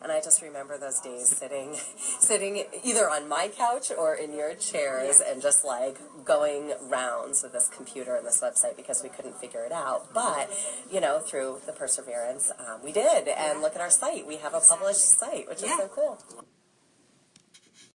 And I just remember those days sitting, sitting either on my couch or in your chairs and just like going rounds with this computer and this website because we couldn't figure it out. But, you know, through the perseverance, um, we did. And look at our site. We have a published site, which is Yeah. so cool.